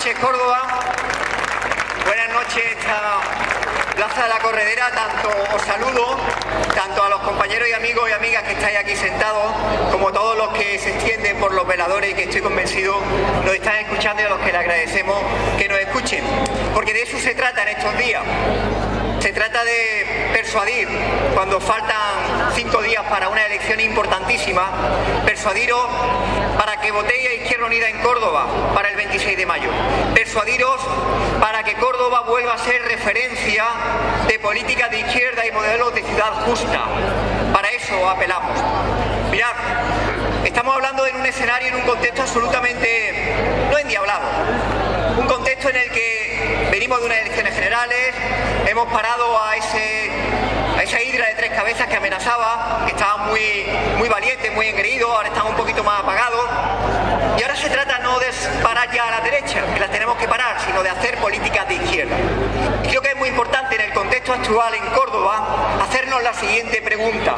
noches, Córdoba. Buenas noches, esta Plaza de la Corredera. Tanto os saludo, tanto a los compañeros y amigos y amigas que estáis aquí sentados, como todos los que se extienden por los veladores y que estoy convencido nos están escuchando y a los que le agradecemos que nos escuchen. Porque de eso se trata en estos días. Se trata de persuadir, cuando faltan cinco días para una elección importantísima, persuadiros para que votéis a Izquierda Unida en Córdoba para el 26 de mayo. Persuadiros para que Córdoba vuelva a ser referencia de política de izquierda y modelos de ciudad justa. Para eso apelamos. Mirad, estamos hablando en un escenario, en un contexto absolutamente no endiablado. Un contexto en el que venimos de unas elecciones generales, hemos parado a esa hidra de tres cabezas que amenazaba, que estaba muy, muy valiente, muy engreído, ahora están un poquito más apagados. Y ahora se trata no de parar ya a la derecha, que las tenemos que parar, sino de hacer políticas de izquierda. Y creo que es muy importante en el contexto actual en Córdoba hacernos la siguiente pregunta.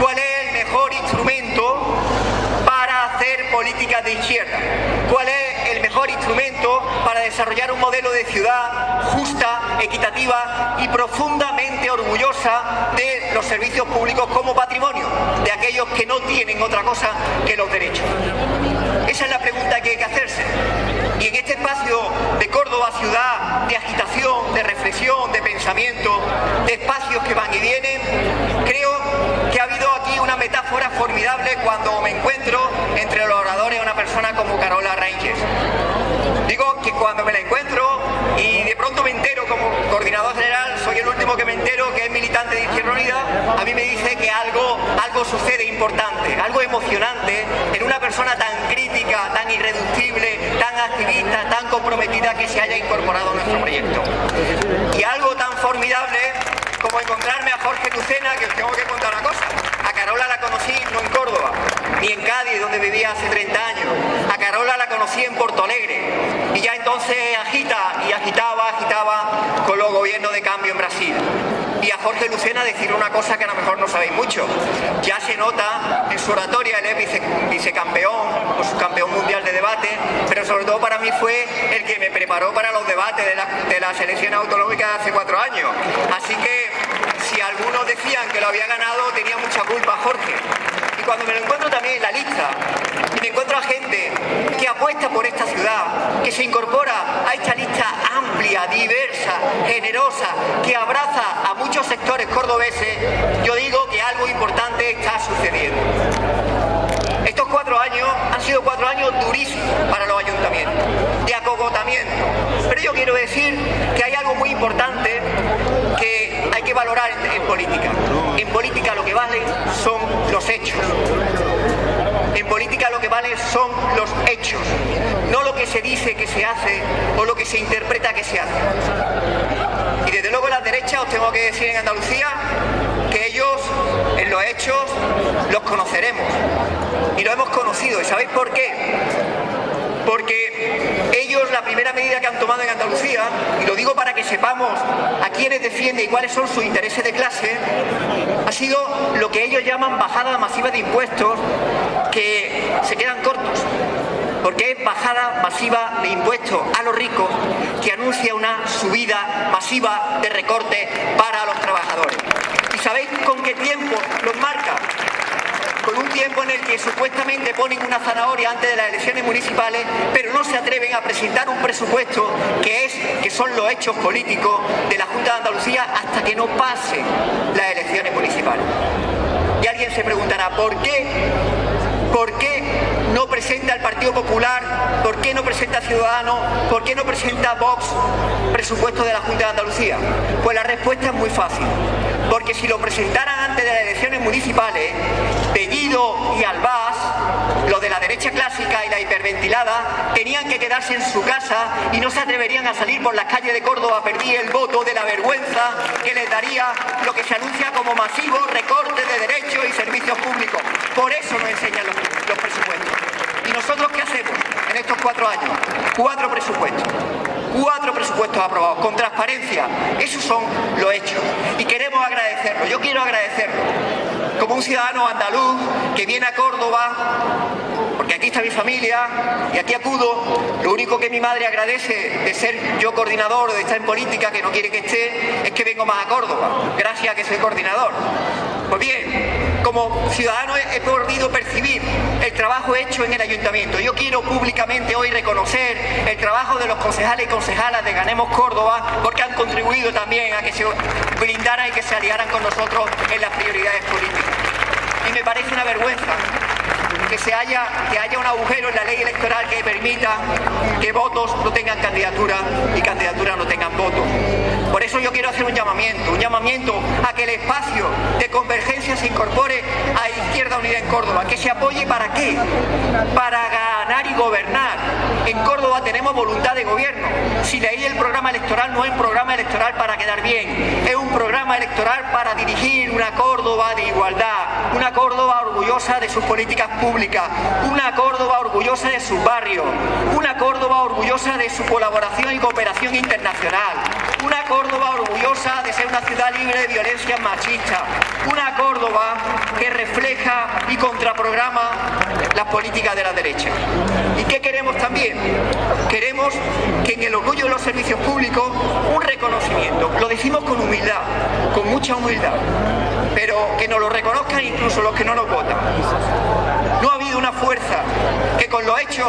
¿Cuál es el mejor instrumento para hacer políticas de izquierda? ¿Cuál es mejor instrumento para desarrollar un modelo de ciudad justa, equitativa y profundamente orgullosa de los servicios públicos como patrimonio, de aquellos que no tienen otra cosa que los derechos? Esa es la pregunta que hay que hacerse. Y en este espacio de Córdoba, ciudad de agitación, de reflexión, de pensamiento, de espacios que van y vienen, creo que ha habido aquí una metáfora formidable cuando me encuentro entre los oradores una persona como Carola Rangers. Que cuando me la encuentro y de pronto me entero como coordinador general, soy el último que me entero que es militante de Izquierda Unida, a mí me dice que algo, algo sucede importante, algo emocionante en una persona tan crítica, tan irreductible, tan activista, tan comprometida que se haya incorporado a nuestro proyecto. Y algo tan formidable como encontrarme a Jorge Lucena, que os tengo que contar una cosa. A Carola la conocí no en Córdoba, ni en Cádiz, donde vivía hace 30 años. Carola la conocí en Porto Alegre. Y ya entonces agita, y agitaba, agitaba con los gobiernos de cambio en Brasil. Y a Jorge Lucena decir una cosa que a lo mejor no sabéis mucho. Ya se nota en su oratoria, él es vice, vicecampeón o subcampeón mundial de debate, pero sobre todo para mí fue el que me preparó para los debates de, la, de las elecciones autonómicas de hace cuatro años. Así que si algunos decían que lo había ganado, tenía mucha culpa Jorge. Cuando me lo encuentro también en la lista, y me encuentro a gente que apuesta por esta ciudad, que se incorpora a esta lista amplia, diversa, generosa, que abraza a muchos sectores cordobeses, yo digo que algo importante está sucediendo. Estos cuatro años han sido cuatro años durísimos para los ayuntamientos, de acogotamiento. Pero yo quiero decir que hay algo muy importante que hay que valorar en, política. En política lo que vale son los hechos. En política lo que vale son los hechos, no lo que se dice que se hace o lo que se interpreta que se hace. Y desde luego la derecha os tengo que decir en Andalucía que ellos en los hechos los conoceremos. Y lo hemos conocido. ¿Y sabéis por qué? Porque ellos la primera medida que han tomado en Andalucía, y lo digo para que sepamos a quiénes defiende y cuáles son sus intereses de clase, ha sido lo que ellos llaman bajada masiva de impuestos que se quedan cortos porque es bajada masiva de impuestos a los ricos que anuncia una subida masiva de recorte para los trabajadores. ¿Y sabéis con qué tiempo los marca? Con un tiempo en el que supuestamente ponen una zanahoria antes de las elecciones municipales, pero no se atreven a presentar un presupuesto que es que son los hechos políticos de la Junta de Andalucía hasta que no pasen las elecciones municipales. Y alguien se preguntará, ¿por qué? ¿Por qué no presenta el Partido Popular? ¿Por qué no presenta Ciudadanos? ¿Por qué no presenta Vox presupuesto de la Junta de Andalucía? Pues la respuesta es muy fácil. Porque si lo de elecciones municipales, Bellido y Albás, los de la derecha clásica y la hiperventilada, tenían que quedarse en su casa y no se atreverían a salir por las calles de Córdoba a pedir el voto de la vergüenza que les daría lo que se anuncia como masivo recorte de derechos y servicios públicos. Por eso nos enseñan los presupuestos. ¿Y nosotros qué hacemos en estos cuatro años? Cuatro presupuestos cuatro presupuestos aprobados, con transparencia. Esos son los hechos. Y queremos agradecerlo, yo quiero agradecerlo. Como un ciudadano andaluz que viene a Córdoba porque aquí está mi familia y aquí acudo. Lo único que mi madre agradece de ser yo coordinador de estar en política, que no quiere que esté, es que vengo más a Córdoba, gracias a que soy coordinador. Pues bien, como ciudadano he podido percibir el trabajo hecho en el ayuntamiento. Yo quiero públicamente hoy reconocer el trabajo de los concejales y concejalas de Ganemos Córdoba porque han contribuido también a que se brindaran y que se aliaran con nosotros en las prioridades políticas. Y me parece una vergüenza que, se haya, que haya un agujero en la ley electoral que permita que votos no tengan candidatura y candidaturas no tengan votos. Por eso yo quiero hacer un llamamiento, un llamamiento a que el espacio de convergencia se incorpore a Izquierda Unida en Córdoba, que se apoye para qué? Para ganar y gobernar. En Córdoba tenemos voluntad de gobierno. Si leí el programa electoral no es un programa electoral para quedar bien, es un programa electoral para dirigir una Córdoba de igualdad, una Córdoba orgullosa de sus políticas públicas, una Córdoba orgullosa de sus barrios, una Córdoba orgullosa de su colaboración y cooperación internacional, una Córdoba orgullosa de ser una ciudad libre de violencia machista, una Córdoba que refleja y contraprograma las políticas de la derecha. ¿Y qué queremos también? Queremos que en el orgullo de los servicios públicos un reconocimiento, lo decimos con humildad, con mucha humildad, pero que nos lo reconozcan incluso los que no nos votan. Una fuerza que con lo hecho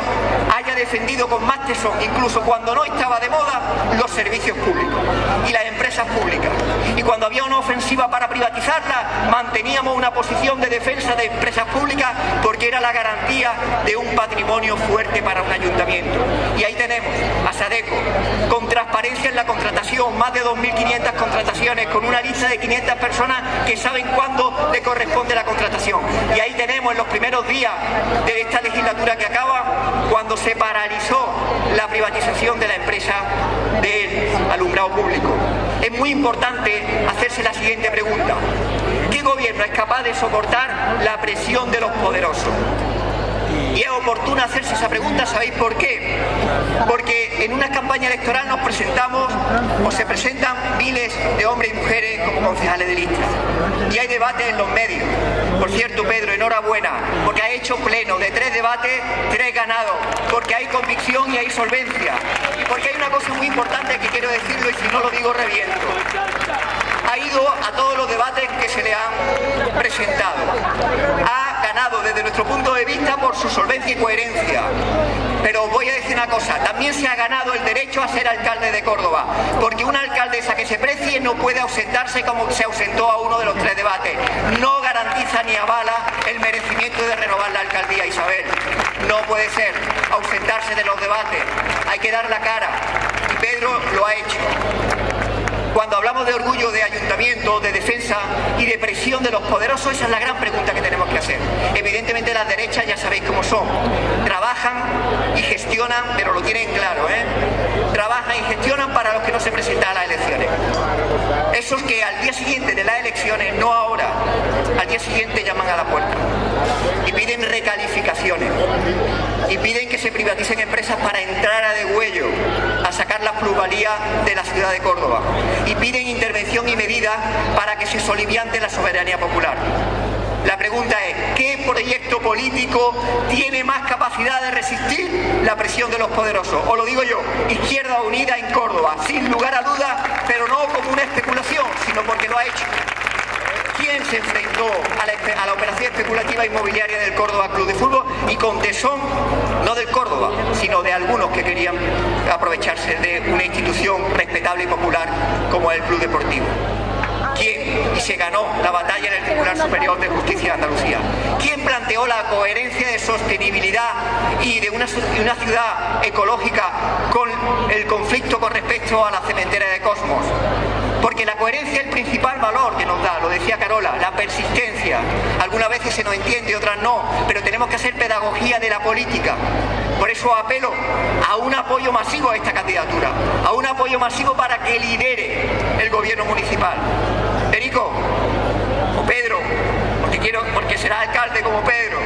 haya defendido con más tesón, incluso cuando no estaba de moda, los servicios públicos y las empresas públicas. Y cuando había una ofensiva para privatizarla, manteníamos una posición de defensa de empresas públicas porque era la garantía de un patrimonio fuerte para un ayuntamiento. Y ahí tenemos a Sadeco, con transparencia en la contratación, más de 2.500 contrataciones, con una lista de 500 personas que saben cuándo le corresponde la contratación. Y ahí tenemos en los primeros días de esta legislatura que acaba, cuando se paralizó la privatización de la empresa del alumbrado público. Es muy importante hacerse la siguiente pregunta. ¿Qué gobierno es capaz de soportar la presión de los poderosos? Oportuno hacerse esa pregunta, ¿sabéis por qué? Porque en una campaña electoral nos presentamos o se presentan miles de hombres y mujeres como concejales de lista. Y hay debate en los medios. Por cierto, Pedro, enhorabuena, porque ha hecho pleno de tres debates, tres ganados, porque hay convicción y hay solvencia. Y porque hay una cosa muy importante que quiero decirlo y si no lo digo reviento ha ido a todos los debates que se le han presentado. Nuestro punto de vista por su solvencia y coherencia. Pero voy a decir una cosa, también se ha ganado el derecho a ser alcalde de Córdoba, porque una alcaldesa que se precie no puede ausentarse como se ausentó a uno de los tres debates. No garantiza ni avala el merecimiento de renovar la alcaldía, Isabel. No puede ser ausentarse de los debates, hay que dar la cara. Y Pedro lo ha hecho. Cuando hablamos de orgullo de ayuntamiento, de defensa y de presión de los poderosos, esa es la gran pregunta que tenemos que hacer. Evidentemente las derechas ya sabéis cómo son. Trabajan y gestionan, pero lo tienen claro, ¿eh? Trabajan y gestionan para los que no se presentan a las elecciones. Esos que al día siguiente de las elecciones, no ahora, al día siguiente llaman a la puerta y piden recalificaciones y piden que se privaticen empresas para entrar a degüello, a sacar la plusvalía de la ciudad de Córdoba piden intervención y medidas para que se soliviante la soberanía popular. La pregunta es, ¿qué proyecto político tiene más capacidad de resistir la presión de los poderosos? O lo digo yo, Izquierda Unida en Córdoba, sin lugar a dudas, pero no como una especulación, sino porque lo ha hecho. ¿Quién se enfrentó a la, operación especulativa inmobiliaria del Córdoba Club de Fútbol y con tesón, no del Córdoba, sino de algunos que querían aprovecharse de una institución y popular como el Club Deportivo? ¿Quién? Y se ganó la batalla en el Tribunal Superior de Justicia de Andalucía. ¿Quién planteó la coherencia de sostenibilidad y de una ciudad ecológica con el conflicto con respecto a la cementera de Cosmos? Porque la coherencia es el principal valor que nos da, lo decía Carola, la persistencia. Algunas veces se nos entiende, otras no, pero tenemos que hacer pedagogía de la política. Por eso apelo a un apoyo masivo a esta candidatura, a un apoyo masivo para que lidere el gobierno municipal. Perico, o Pedro, porque, quiero, porque será alcalde como Pedro,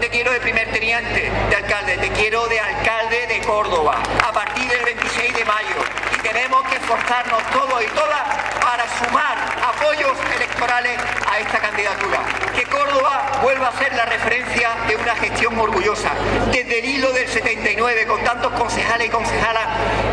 te quiero de primer teniente de alcalde, te quiero de alcalde de Córdoba, a partir del 26 de mayo. Y tenemos que esforzarnos todos y todas para sumar apoyos electorales a esta candidatura. que Córdoba vuelva a ser la referencia de una gestión orgullosa. Desde el hilo del 79, con tantos concejales y concejalas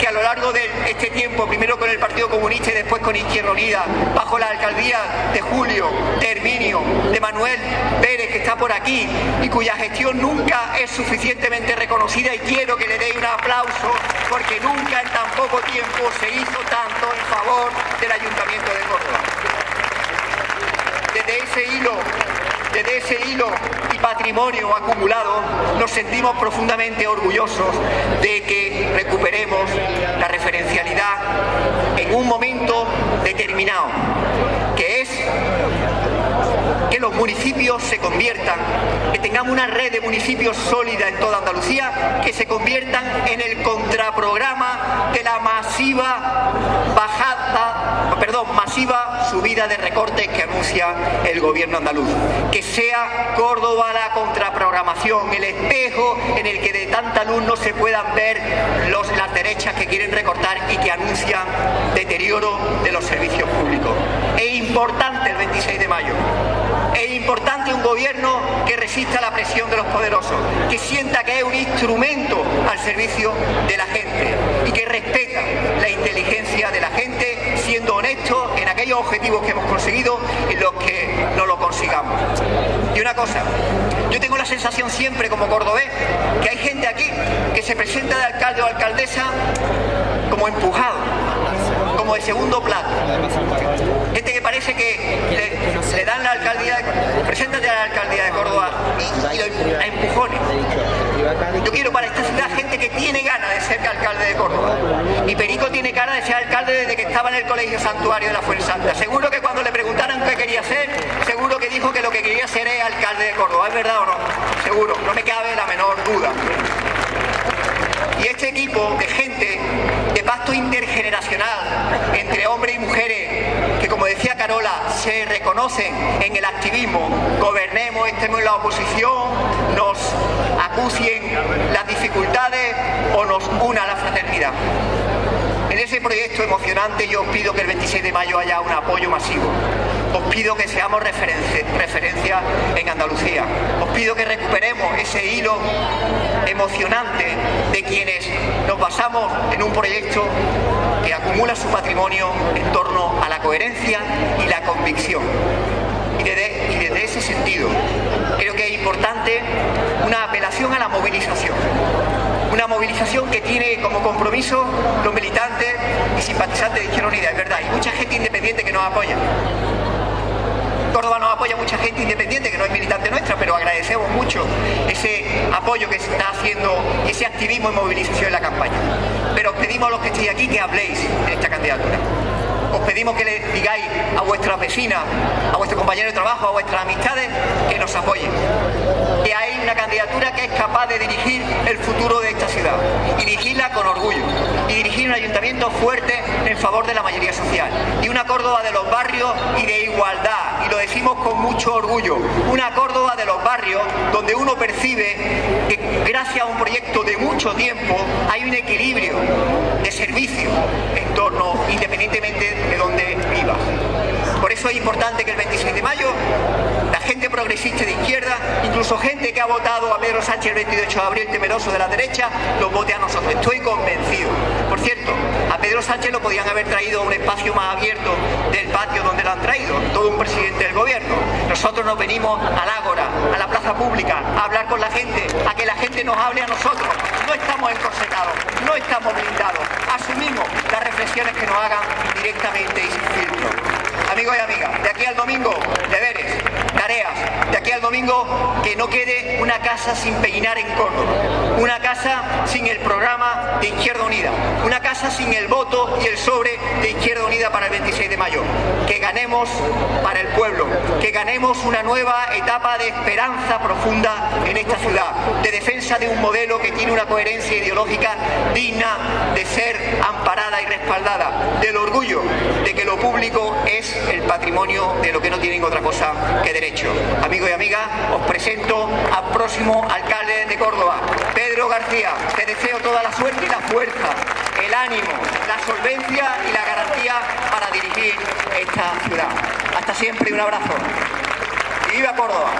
a lo largo de este tiempo, primero con el Partido Comunista y después con Izquierda Unida, bajo la alcaldía de Julio, de Herminio, de Manuel Pérez, que está por aquí, y cuya gestión nunca es suficientemente reconocida, y quiero que le deis un aplauso, porque nunca en tan poco tiempo se hizo tanto en favor del Ayuntamiento de Córdoba. Desde ese hilo desde ese hilo patrimonio acumulado, nos sentimos profundamente orgullosos de que recuperemos la referencialidad en un momento determinado, que es que los municipios se conviertan, que tengamos una red de municipios sólida en toda Andalucía, que se conviertan en el contraprograma de la masiva bajada, perdón, masiva subida de recortes que anuncia el gobierno andaluz. Que sea Córdoba la contraprogramación, el espejo en el que de tanta luz no se puedan ver los, las derechas que quieren recortar y que anuncian deterioro de los servicios públicos. Es importante el 26 de mayo es importante un gobierno que resista la presión de los poderosos, que sienta que es un instrumento al servicio de la gente y que respeta la inteligencia de la gente, siendo honesto en aquellos objetivos que hemos conseguido y los que no lo consigamos. Y una cosa, yo tengo la sensación siempre como cordobés que hay gente aquí que se presenta de alcalde o alcaldesa como empujado, como de segundo plato. Parece que le, dan la alcaldía, preséntate a la alcaldía de Córdoba y, a empujones. Yo quiero para esta ciudad gente que tiene ganas de ser alcalde de Córdoba. Y Perico tiene cara de ser alcalde desde que estaba en el Colegio Santuario de la Fuensanta. Seguro que cuando le preguntaran qué quería ser, seguro que dijo que lo que quería ser es alcalde de Córdoba. ¿Es verdad o no? Seguro, no me cabe la menor duda. Y este equipo de gente de pacto intergeneracional entre hombres y mujeres como decía Carola, se reconocen en el activismo, gobernemos, estemos en la oposición, nos acucien las dificultades o nos una la fraternidad. En ese proyecto emocionante yo os pido que el 26 de mayo haya un apoyo masivo. Os pido que seamos referencia en Andalucía. Os pido que recuperemos ese hilo emocionante de quienes nos basamos en un proyecto que acumula su patrimonio en torno a la coherencia y la convicción. Y desde, ese sentido creo que es importante una apelación a la movilización una movilización que tiene como compromiso los militantes y simpatizantes de Izquierda Unida, es verdad, y mucha gente independiente que nos apoya. Córdoba nos apoya mucha gente independiente que no es militante nuestra, pero agradecemos mucho ese apoyo que se está haciendo, ese activismo y movilización en la campaña. Pero os pedimos a los que estéis aquí que habléis de esta candidatura os pedimos que le digáis a vuestras vecinas, a vuestros compañeros de trabajo, a vuestras amistades, que nos apoyen. Que hay una candidatura que es capaz de dirigir el futuro de esta ciudad y dirigirla con orgullo y dirigir un ayuntamiento fuerte en favor de la mayoría social y una Córdoba de los barrios y de igualdad y lo decimos con mucho orgullo una Córdoba de los barrios donde uno percibe que gracias a un proyecto de mucho tiempo hay un equilibrio de servicio en torno independientemente de donde vivas. Por eso es importante que el 26 de mayo la gente progresista de izquierda, incluso gente que ha votado a Pedro Sánchez el 28 de abril temeroso de la derecha, los vote a nosotros. Estoy convencido. Por cierto, a Pedro Sánchez lo podían haber traído a un espacio más abierto del patio donde lo han traído, todo un presidente del gobierno. Nosotros nos venimos al ágora, a la plaza pública, a hablar con la gente, a que la gente nos hable a nosotros. No estamos encorsetados, no estamos blindados. Asumimos las reflexiones que nos hagan directamente y sin filtro. Amigos y amigas, de aquí al domingo, deberes, tareas. De aquí al domingo, que no quede una casa sin peinar en Córdoba. Una casa sin el programa de Izquierda Unida. Una sin el voto y el sobre de Izquierda Unida para el 26 de mayo. Que ganemos para el pueblo. Que ganemos una nueva etapa de esperanza profunda en esta ciudad. De defensa de un modelo que tiene una coherencia ideológica digna de ser amparada y respaldada. Del orgullo de que lo público es el patrimonio de lo que no tienen otra cosa que derecho. Amigos y amigas, os presento al próximo alcalde de Córdoba, Pedro García. Te deseo toda la suerte y la fuerza, ánimo, la solvencia y la garantía para dirigir esta ciudad. Hasta siempre y un abrazo. y viva Córdoba.